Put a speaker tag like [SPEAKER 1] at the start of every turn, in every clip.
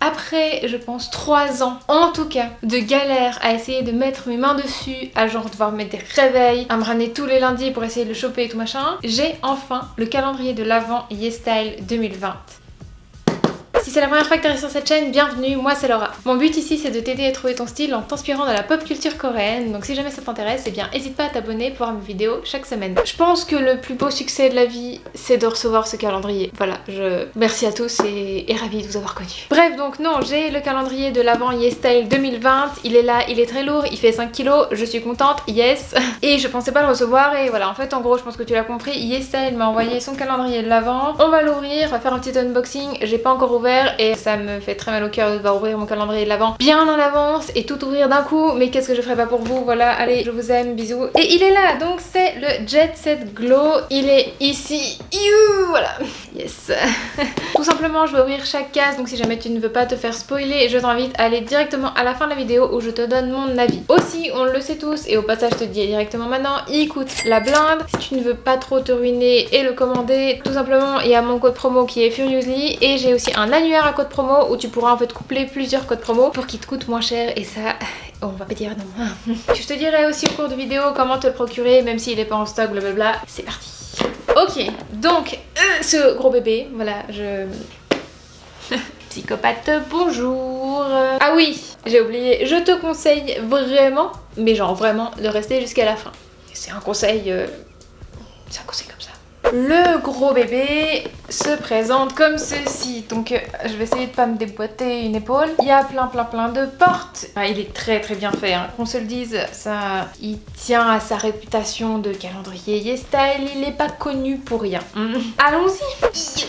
[SPEAKER 1] Après, je pense, 3 ans, en tout cas, de galère à essayer de mettre mes mains dessus, à genre devoir mettre des réveils, à me ramener tous les lundis pour essayer de le choper et tout machin, j'ai enfin le calendrier de l'Avent YesStyle 2020. Si c'est la première fois que tu arrives sur cette chaîne, bienvenue, moi c'est Laura. Mon but ici c'est de t'aider à trouver ton style en t'inspirant de la pop culture coréenne, donc si jamais ça t'intéresse, eh bien n'hésite pas à t'abonner pour voir mes vidéos chaque semaine. Je pense que le plus beau succès de la vie, c'est de recevoir ce calendrier. Voilà, je merci à tous et, et ravie de vous avoir connu. Bref, donc non, j'ai le calendrier de l'avant YesStyle 2020, il est là, il est très lourd, il fait 5 kilos, je suis contente, yes. Et je pensais pas le recevoir et voilà, en fait en gros je pense que tu l'as compris, YesStyle m'a envoyé son calendrier de l'avant. On va l'ouvrir, on va faire un petit unboxing, j'ai pas encore ouvert et ça me fait très mal au cœur de devoir ouvrir mon calendrier de l'avant. Bien en avance et tout ouvrir d'un coup mais qu'est-ce que je ferais pas pour vous? Voilà allez je vous aime bisous. Et il est là donc c'est le Jet Set Glow. Il est ici. You voilà. Yes. Tout simplement je vais ouvrir chaque case donc si jamais tu ne veux pas te faire spoiler je t'invite à aller directement à la fin de la vidéo où je te donne mon avis. Aussi on le sait tous et au passage je te dis directement maintenant il coûte la blinde. Si tu ne veux pas trop te ruiner et le commander tout simplement il y a mon code promo qui est Furiously et j'ai aussi un à code promo où tu pourras en fait coupler plusieurs codes promo pour qu'ils te coûtent moins cher et ça on va pas dire non. je te dirai aussi au cours de vidéo comment te le procurer même s'il est pas en stock blablabla. C'est parti. Ok donc euh, ce gros bébé voilà je... Psychopathe, bonjour Ah oui, j'ai oublié, je te conseille vraiment, mais genre vraiment, de rester jusqu'à la fin. C'est un conseil... Euh, c'est un conseil comme ça. Le gros bébé se présente comme ceci. Donc euh, je vais essayer de pas me déboîter une épaule. Il y a plein plein plein de portes. Ah, il est très très bien fait. Hein. Qu'on se le dise, ça, il tient à sa réputation de calendrier YesStyle. Il n'est pas connu pour rien. Mm. Allons-y.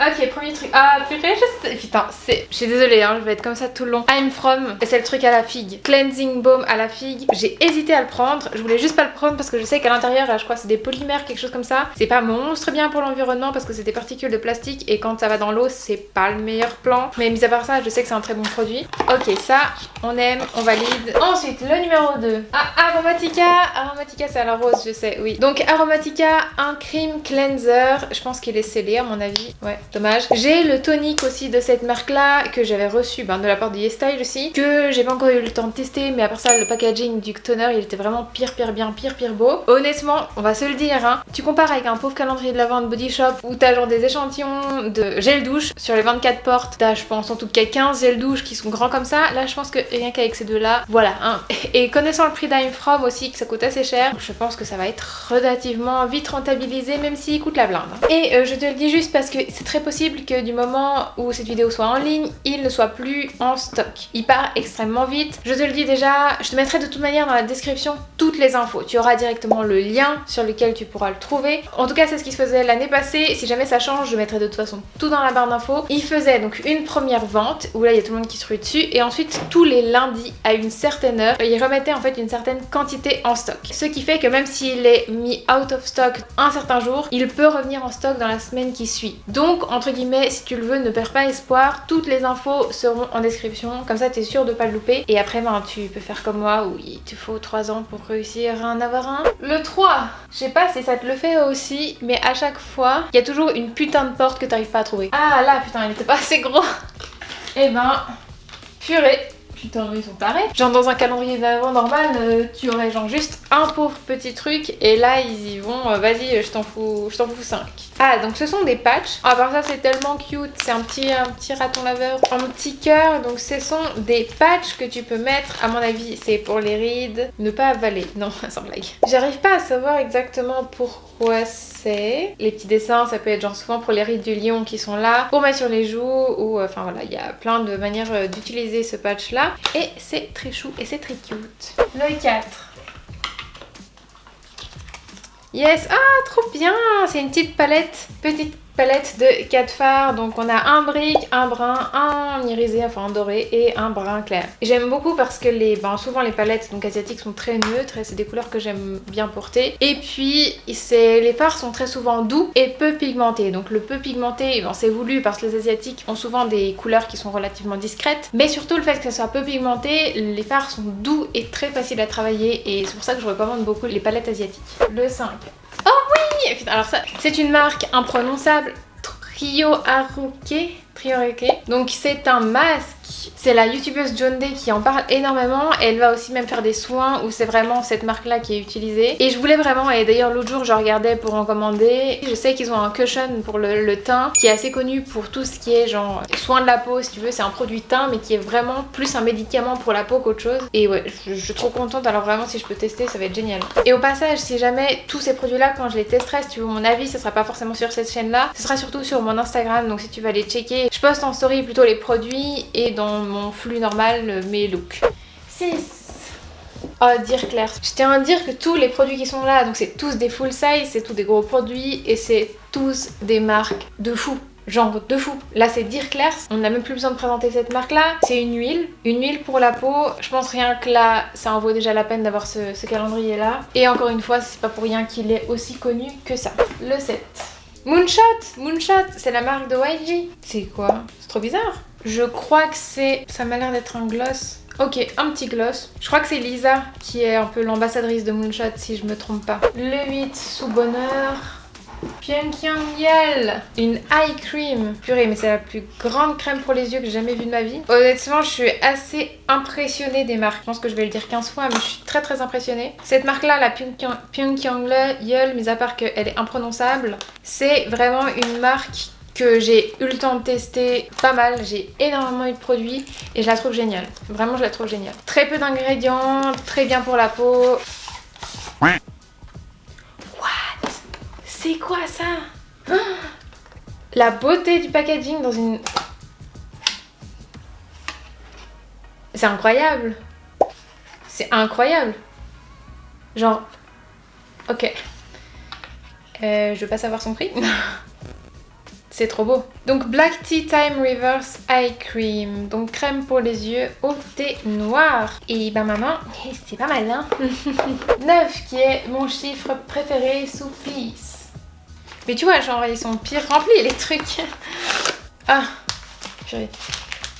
[SPEAKER 1] Ok, premier truc. Ah, purée, je sais. Putain, c'est. Je suis désolée, hein, je vais être comme ça tout le long. I'm from, c'est le truc à la figue. Cleansing Balm à la figue. J'ai hésité à le prendre. Je voulais juste pas le prendre parce que je sais qu'à l'intérieur, je crois, c'est des polymères, quelque chose comme ça. C'est pas monstre bien pour l'environnement parce que c'est des particules de plastique et quand ça va dans l'eau, c'est pas le meilleur plan. Mais mis à part ça, je sais que c'est un très bon produit. Ok, ça, on aime, on valide. Ensuite, le numéro 2. Ah, Aromatica. Aromatica, c'est à la rose, je sais, oui. Donc, Aromatica, un cream cleanser. Je pense qu'il est scellé à mon avis. Ouais dommage. J'ai le tonique aussi de cette marque là que j'avais reçu ben, de la part de YesStyle aussi que j'ai pas encore eu le temps de tester mais à part ça le packaging du toner il était vraiment pire pire bien pire pire beau. Honnêtement on va se le dire hein, tu compares avec un pauvre calendrier de la vente Body Shop où t'as genre des échantillons de gel douche sur les 24 portes t'as je pense en tout cas 15 gel douche qui sont grands comme ça là je pense que rien qu'avec ces deux là voilà hein. et connaissant le prix d'Ime From aussi que ça coûte assez cher je pense que ça va être relativement vite rentabilisé même s'il coûte la blinde. Et euh, je te le dis juste parce que c'est très possible que du moment où cette vidéo soit en ligne, il ne soit plus en stock. Il part extrêmement vite. Je te le dis déjà, je te mettrai de toute manière dans la description toutes les infos. Tu auras directement le lien sur lequel tu pourras le trouver. En tout cas, c'est ce qui se faisait l'année passée. Si jamais ça change, je mettrai de toute façon tout dans la barre d'infos. Il faisait donc une première vente où là, il y a tout le monde qui se rue dessus. Et ensuite, tous les lundis à une certaine heure, il remettait en fait une certaine quantité en stock. Ce qui fait que même s'il est mis out of stock un certain jour, il peut revenir en stock dans la semaine qui suit. Donc entre guillemets, si tu le veux, ne perds pas espoir. Toutes les infos seront en description, comme ça tu es sûr de pas le louper. Et après, ben, tu peux faire comme moi où il te faut 3 ans pour réussir à en avoir un. Le 3, je sais pas si ça te le fait aussi, mais à chaque fois, il y a toujours une putain de porte que t'arrives pas à trouver. Ah là, putain, il était pas assez gros. Et eh ben, purée putain ils sont tarés. Genre dans un calendrier d'avant normal, euh, tu aurais genre juste un pauvre petit truc et là ils y vont, euh, vas-y je t'en fous, je t'en fous 5. Ah donc ce sont des patchs. À part ça c'est tellement cute, c'est un petit, un petit raton laveur un petit cœur. Donc ce sont des patchs que tu peux mettre, à mon avis c'est pour les rides, ne pas avaler. Non, sans blague. J'arrive pas à savoir exactement pourquoi c'est. Les petits dessins ça peut être genre souvent pour les rides du lion qui sont là, pour mettre sur les joues ou euh, enfin voilà il y a plein de manières d'utiliser ce patch là. Et c'est très chou et c'est très cute. Le 4. Yes, ah trop bien. C'est une petite palette, petite palette de 4 fards. Donc on a un brique, un brun, un irisé, enfin un doré et un brun clair. J'aime beaucoup parce que les, ben, souvent les palettes donc asiatiques sont très neutres et c'est des couleurs que j'aime bien porter. Et puis les fards sont très souvent doux et peu pigmentés. Donc le peu pigmenté, ben, c'est voulu parce que les asiatiques ont souvent des couleurs qui sont relativement discrètes. Mais surtout le fait que ça soit peu pigmenté, les fards sont doux et très faciles à travailler et c'est pour ça que je recommande beaucoup les palettes asiatiques. Le 5. Oh oui Alors ça, c'est une marque imprononçable. Trio Haruke Trioreque. Donc c'est un masque. C'est la youtubeuse John Day qui en parle énormément. Elle va aussi même faire des soins où c'est vraiment cette marque là qui est utilisée. Et je voulais vraiment, et d'ailleurs l'autre jour je regardais pour en commander. Je sais qu'ils ont un cushion pour le, teint qui est assez connu pour tout ce qui est genre soin de la peau si tu veux. C'est un produit teint mais qui est vraiment plus un médicament pour la peau qu'autre chose. Et ouais, je, suis trop contente. Alors vraiment si je peux tester ça va être génial. Et au passage si jamais tous ces produits là quand je les testerai, si tu veux mon avis, ce sera pas forcément sur cette chaîne là. Ce sera surtout sur mon Instagram. Donc si tu vas les checker je poste en story plutôt les produits et dans mon flux normal mes looks. 6. Oh, dire Claire. Je tiens à dire que tous les produits qui sont là, donc c'est tous des full size, c'est tous des gros produits et c'est tous des marques de fou. Genre de fou. Là c'est Dire Claire, on n'a même plus besoin de présenter cette marque là. C'est une huile, une huile pour la peau. Je pense rien que là ça en vaut déjà la peine d'avoir ce, ce calendrier là. Et encore une fois c'est pas pour rien qu'il est aussi connu que ça. Le 7. Moonshot Moonshot, c'est la marque de YG. C'est quoi? C'est trop bizarre. Je crois que c'est... Ça m'a l'air d'être un gloss. Ok, un petit gloss. Je crois que c'est Lisa qui est un peu l'ambassadrice de Moonshot si je me trompe pas. Le 8 sous bonheur. Pyongyang Yel Une eye cream Purée mais c'est la plus grande crème pour les yeux que j'ai jamais vue de ma vie. Honnêtement je suis assez impressionnée des marques. Je pense que je vais le dire 15 fois mais je suis très très impressionnée. Cette marque là, la Pyongyang Yel, mis à part qu'elle est imprononçable, c'est vraiment une marque que j'ai eu le temps de tester pas mal, j'ai énormément eu de produits et je la trouve géniale. Vraiment je la trouve géniale. Très peu d'ingrédients, très bien pour la peau. C'est quoi ça? La beauté du packaging dans une... C'est incroyable C'est incroyable Genre... Ok. Euh, je veux pas savoir son prix. C'est trop beau. Donc Black Tea Time Reverse Eye Cream. Donc crème pour les yeux au thé noir. Et ben maman, c'est pas mal hein 9 qui est mon chiffre préféré sous Peace. Mais tu vois, genre, ils sont pire remplis les trucs. Ah,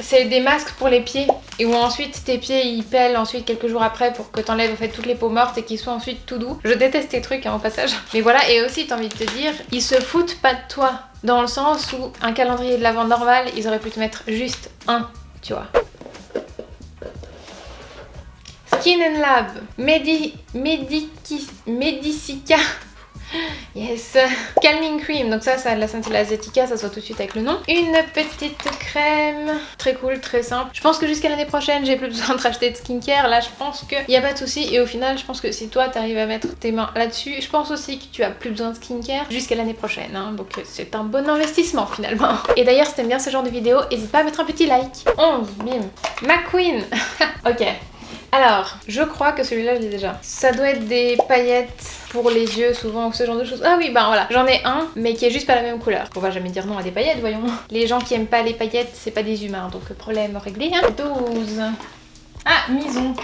[SPEAKER 1] c'est des masques pour les pieds et où ensuite tes pieds ils pèlent ensuite quelques jours après pour que t'enlèves en fait toutes les peaux mortes et qu'ils soient ensuite tout doux. Je déteste ces trucs hein, au passage. Mais voilà et aussi t'as envie de te dire, ils se foutent pas de toi dans le sens où un calendrier de la vente normal ils auraient pu te mettre juste un, tu vois. Skin and Lab, Medi... Mediki... Medicica Yes Calming Cream, donc ça, ça la scintille asiatica, ça soit tout de suite avec le nom. Une petite crème, très cool, très simple. Je pense que jusqu'à l'année prochaine, j'ai plus besoin de racheter de skincare. Là, je pense qu'il n'y a pas de souci. Et au final, je pense que si toi, tu arrives à mettre tes mains là-dessus, je pense aussi que tu as plus besoin de skincare jusqu'à l'année prochaine. Hein. Donc c'est un bon investissement finalement. Et d'ailleurs, si t'aimes bien ce genre de vidéo, n'hésite pas à mettre un petit like. 11, bim. McQueen Ok. Alors, je crois que celui-là, je l'ai déjà. Ça doit être des paillettes pour les yeux, souvent, ou ce genre de choses. Ah oui, bah voilà. J'en ai un, mais qui est juste pas la même couleur. On va jamais dire non à des paillettes, voyons. Les gens qui aiment pas les paillettes, c'est pas des humains, donc problème réglé. Hein 12. Ah, Mison.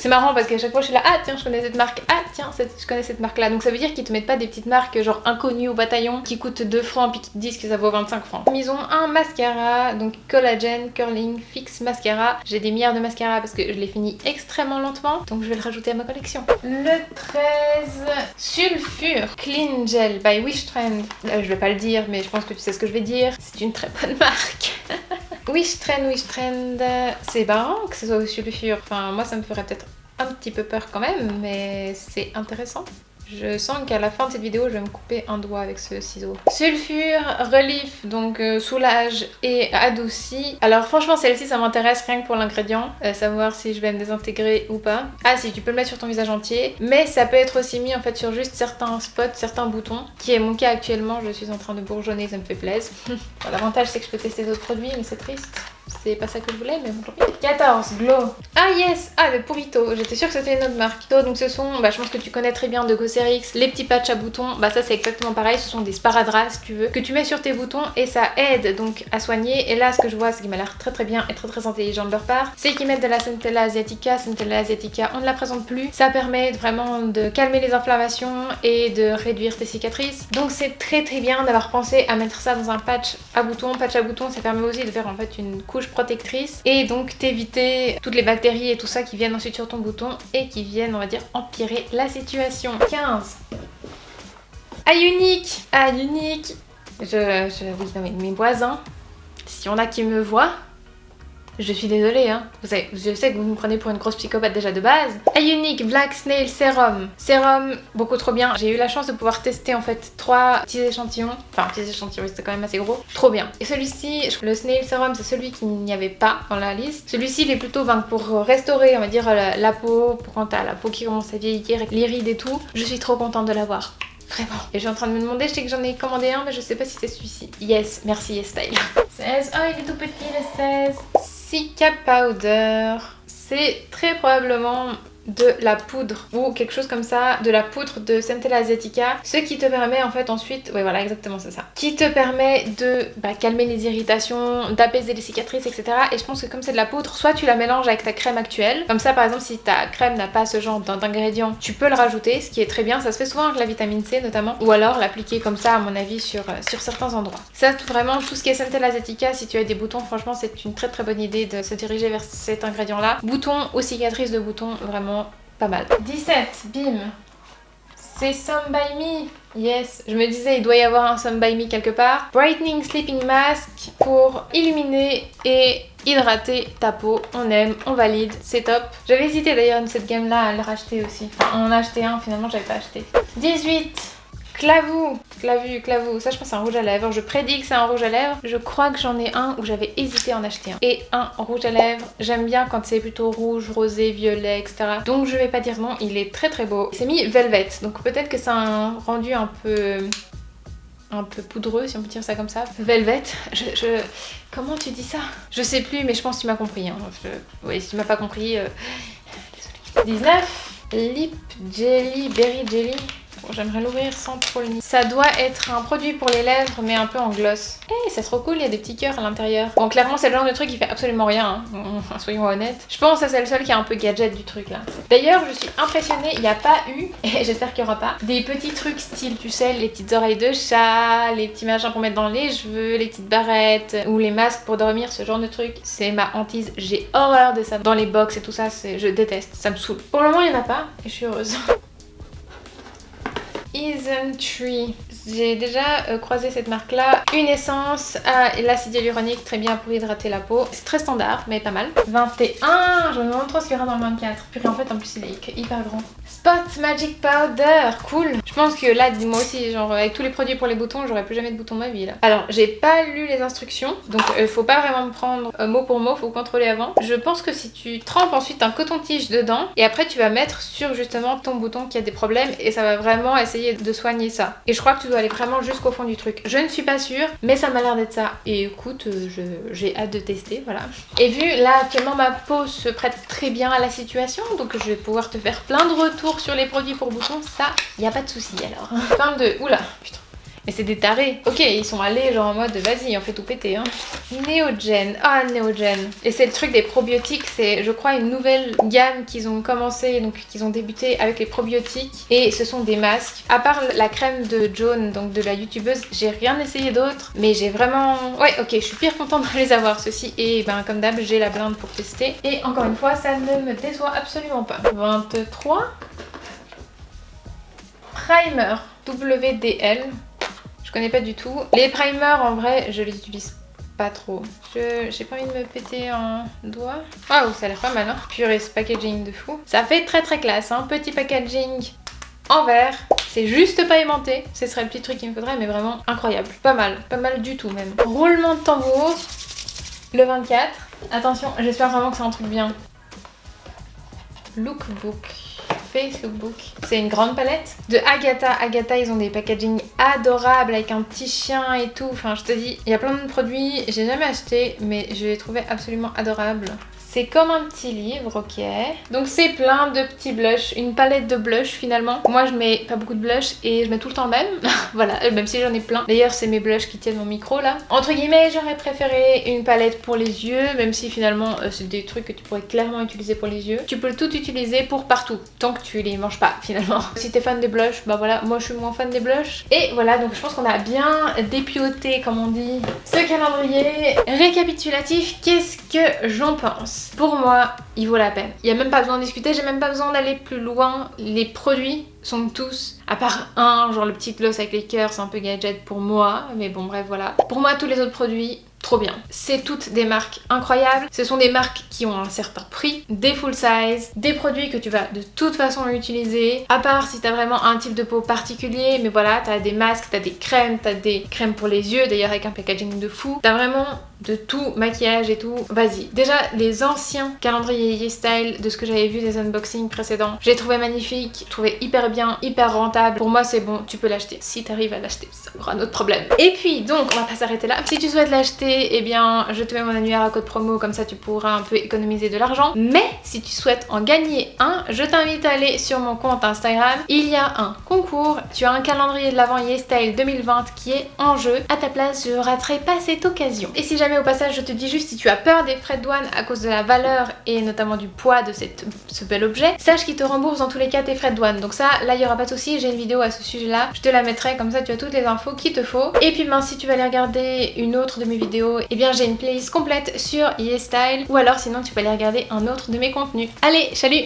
[SPEAKER 1] C'est marrant parce qu'à chaque fois je suis là, ah tiens je connais cette marque, ah tiens je connais cette marque là. Donc ça veut dire qu'ils te mettent pas des petites marques genre inconnues au bataillon qui coûtent 2 francs puis qui te disent que ça vaut 25 francs. Ils un mascara, donc Collagen Curling Fix Mascara. J'ai des milliards de mascara parce que je l'ai fini extrêmement lentement, donc je vais le rajouter à ma collection. Le 13, Sulfure Clean Gel by Wish Trend. Euh, je vais pas le dire mais je pense que tu sais ce que je vais dire. C'est une très bonne marque. Wish Trend, Wish Trend, c'est marrant que ce soit au sulfure. Enfin, moi ça me ferait peut-être un petit peu peur quand même, mais c'est intéressant. Je sens qu'à la fin de cette vidéo, je vais me couper un doigt avec ce ciseau. Sulfure, relief, donc euh, soulage et adouci. Alors franchement, celle-ci, ça m'intéresse rien que pour l'ingrédient. Euh, savoir si je vais me désintégrer ou pas. Ah si, tu peux le mettre sur ton visage entier. Mais ça peut être aussi mis en fait sur juste certains spots, certains boutons. Qui est mon cas actuellement. Je suis en train de bourgeonner, ça me fait plaisir. L'avantage, c'est que je peux tester d'autres produits, mais c'est triste. C'est pas ça que je voulais, mais bon, 14, Glow. Ah yes Ah, le Purito. J'étais sûre que c'était une autre marque. Donc ce sont, bah, je pense que tu connais très bien de Cosrx, les petits patchs à boutons. Bah ça c'est exactement pareil, ce sont des sparadraps si tu veux, que tu mets sur tes boutons et ça aide donc à soigner. Et là, ce que je vois, c'est qui m'a l'air très très bien et très très intelligent de leur part, c'est qu'ils mettent de la Centella Asiatica. Centella Asiatica, on ne la présente plus. Ça permet vraiment de calmer les inflammations et de réduire tes cicatrices. Donc c'est très très bien d'avoir pensé à mettre ça dans un patch à boutons. Patch à boutons, ça permet aussi de faire en fait une couche protectrice et donc t'éviter toutes les bactéries et tout ça qui viennent ensuite sur ton bouton et qui viennent on va dire empirer la situation. 15. Eye unique Eye unique Je, je, oui, non mes voisins, s'il y en a qui me voient, je suis désolée, hein. Vous savez, je sais que vous me prenez pour une grosse psychopathe déjà de base. A Unique Black Snail Serum. Sérum, beaucoup trop bien. J'ai eu la chance de pouvoir tester en fait trois petits échantillons. Enfin, petits échantillons, c'était quand même assez gros. Trop bien. Et celui-ci, le Snail Serum, c'est celui qu'il n'y avait pas dans la liste. Celui-ci, il est plutôt ben, pour restaurer, on va dire, la, peau, pour quand t'as la peau qui commence à vieillir, les rides et tout. Je suis trop contente de l'avoir. Vraiment. Et je suis en train de me demander, je sais que j'en ai commandé un, mais je sais pas si c'est celui-ci. Yes, merci Yes Style. 16. Oh, il est tout petit le 16. Sika Powder. C'est très probablement de la poudre ou quelque chose comme ça, de la poudre de Centella Asiatica, ce qui te permet en fait ensuite, oui voilà exactement c'est ça, qui te permet de bah, calmer les irritations, d'apaiser les cicatrices etc. Et je pense que comme c'est de la poudre, soit tu la mélanges avec ta crème actuelle, comme ça par exemple si ta crème n'a pas ce genre d'ingrédients, tu peux le rajouter, ce qui est très bien, ça se fait souvent avec la vitamine C notamment, ou alors l'appliquer comme ça à mon avis sur, euh, sur certains endroits. Ça vraiment tout ce qui est Centella Asiatica, si tu as des boutons, franchement c'est une très très bonne idée de se diriger vers cet ingrédient là. Boutons ou cicatrices de boutons, vraiment pas mal. 17, bim c'est Some By Me Yes, je me disais il doit y avoir un Some By Me quelque part. Brightening Sleeping Mask pour illuminer et hydrater ta peau. On aime, on valide, c'est top. J'avais hésité d'ailleurs cette gamme là à le racheter aussi. Enfin, on en a acheté un, finalement j'avais pas acheté. 18 Clavou, clavu, clavou, ça je pense c'est un rouge à lèvres. Je prédis que c'est un rouge à lèvres. Je crois que j'en ai un où j'avais hésité à en acheter un. Et un rouge à lèvres, j'aime bien quand c'est plutôt rouge, rosé, violet, etc. Donc je vais pas dire non, il est très très beau. C'est mis Velvet, donc peut-être que c'est un rendu un peu un peu poudreux si on peut dire ça comme ça. Velvet, je, comment tu dis ça? Je sais plus mais je pense que tu m'as compris. Hein. Oui si tu m'as pas compris, euh... désolée. 19 Lip Jelly, Berry Jelly. J'aimerais l'ouvrir sans trop le nier. Ça doit être un produit pour les lèvres, mais un peu en gloss. Eh, c'est trop cool, il y a des petits cœurs à l'intérieur. Bon, clairement, c'est le genre de truc qui fait absolument rien, hein. soyons honnêtes. Je pense que c'est le seul qui a un peu gadget du truc là. D'ailleurs, je suis impressionnée, il n'y a pas eu, et j'espère qu'il n'y aura pas, des petits trucs style, tu sais, les petites oreilles de chat, les petits machins pour mettre dans les cheveux, les petites barrettes, ou les masques pour dormir, ce genre de truc. C'est ma hantise, j'ai horreur de ça. Dans les box et tout ça, je déteste, ça me saoule. Pour le moment, il n'y en a pas, et je suis heureuse. Isn't Tree. J'ai déjà euh, croisé cette marque là. Une essence à l'acide hyaluronique, très bien pour hydrater la peau. C'est très standard, mais pas mal. 21, je me demande trop ce qu'il y aura dans le 24. Puis en fait, en plus, il est hyper grand. Spot Magic Powder, cool. Je pense que là, moi aussi, genre avec tous les produits pour les boutons, j'aurais plus jamais de boutons ma vie là. Alors, j'ai pas lu les instructions, donc euh, faut pas vraiment me prendre euh, mot pour mot, faut contrôler avant. Je pense que si tu trempes ensuite un coton-tige dedans, et après tu vas mettre sur justement ton bouton qui a des problèmes, et ça va vraiment essayer de soigner ça. Et je crois que tu dois aller vraiment jusqu'au fond du truc. Je ne suis pas sûre, mais ça m'a l'air d'être ça. Et écoute, euh, j'ai hâte de tester, voilà. Et vu là actuellement ma peau se prête très bien à la situation, donc je vais pouvoir te faire plein de retours sur les produits pour boutons, ça, il a pas de souci alors. Fin de... Oula, putain. Mais c'est des tarés. Ok, ils sont allés genre en mode vas-y, on fait tout péter. Hein. Néogen. Ah, Néogen. Et c'est le truc des probiotiques. C'est, je crois, une nouvelle gamme qu'ils ont commencé, donc qu'ils ont débuté avec les probiotiques. Et ce sont des masques. À part la crème de Joan, donc de la youtubeuse, j'ai rien essayé d'autre. Mais j'ai vraiment... Ouais, ok, je suis pire contente de les avoir, ceci. Et ben, comme d'hab, j'ai la blinde pour tester. Et encore une fois, ça ne me déçoit absolument pas. 23 primer WDL. Je connais pas du tout. Les primers, en vrai, je les utilise pas trop. J'ai pas envie de me péter un doigt. Waouh, ça a l'air pas mal, hein. Purée, ce packaging de fou. Ça fait très très classe, hein. Petit packaging en verre. C'est juste pas aimanté. Ce serait le petit truc qu'il me faudrait, mais vraiment incroyable. Pas mal, pas mal du tout même. Roulement de tambour. Le 24. Attention, j'espère vraiment que c'est un truc bien. Lookbook. Facebook. C'est une grande palette de Agatha. Agatha, ils ont des packaging adorables avec un petit chien et tout. Enfin, je te dis, il y a plein de produits. J'ai jamais acheté, mais je les trouvais absolument adorables. C'est comme un petit livre, ok. Donc c'est plein de petits blushs, une palette de blushs finalement. Moi je mets pas beaucoup de blushs et je mets tout le temps le même. voilà, même si j'en ai plein. D'ailleurs c'est mes blushs qui tiennent mon micro là. Entre guillemets j'aurais préféré une palette pour les yeux, même si finalement euh, c'est des trucs que tu pourrais clairement utiliser pour les yeux. Tu peux tout utiliser pour partout, tant que tu les manges pas finalement. si t'es fan des blushs, bah voilà, moi je suis moins fan des blushs. Et voilà, donc je pense qu'on a bien dépioté comme on dit ce calendrier récapitulatif. Qu'est-ce que j'en pense? Pour moi, il vaut la peine. Il n'y a même pas besoin de discuter, j'ai même pas besoin d'aller plus loin. Les produits sont tous, à part un, genre le petit gloss avec les cœurs, c'est un peu gadget pour moi, mais bon bref voilà. Pour moi tous les autres produits trop bien. C'est toutes des marques incroyables, ce sont des marques qui ont un certain prix, des full size, des produits que tu vas de toute façon utiliser, à part si t'as vraiment un type de peau particulier, mais voilà, t'as des masques, t'as des crèmes, t'as des crèmes pour les yeux, d'ailleurs avec un packaging de fou, t'as vraiment de tout, maquillage et tout, vas-y. Déjà, les anciens calendriers style de ce que j'avais vu des unboxings précédents, j'ai trouvé magnifique, trouvé hyper bien, hyper rentable. Pour moi, c'est bon, tu peux l'acheter. Si t'arrives à l'acheter, ça aura un autre problème. Et puis, donc, on va pas s'arrêter là. Si tu souhaites l'acheter, eh bien, je te mets mon annuaire à code promo, comme ça tu pourras un peu économiser de l'argent. Mais, si tu souhaites en gagner un, je t'invite à aller sur mon compte Instagram. Il y a un concours, tu as un calendrier de l'avant Style 2020 qui est en jeu. À ta place, je raterai pas cette occasion. Et si jamais au passage je te dis juste si tu as peur des frais de douane à cause de la valeur et notamment du poids de ce bel objet, sache qu'il te rembourse dans tous les cas tes frais de douane. Donc ça, là il y aura pas de souci, j'ai une vidéo à ce sujet là, je te la mettrai comme ça tu as toutes les infos qu'il te faut. Et puis ben si tu vas aller regarder une autre de mes vidéos, eh bien j'ai une playlist complète sur YesStyle ou alors sinon tu peux aller regarder un autre de mes contenus. Allez, salut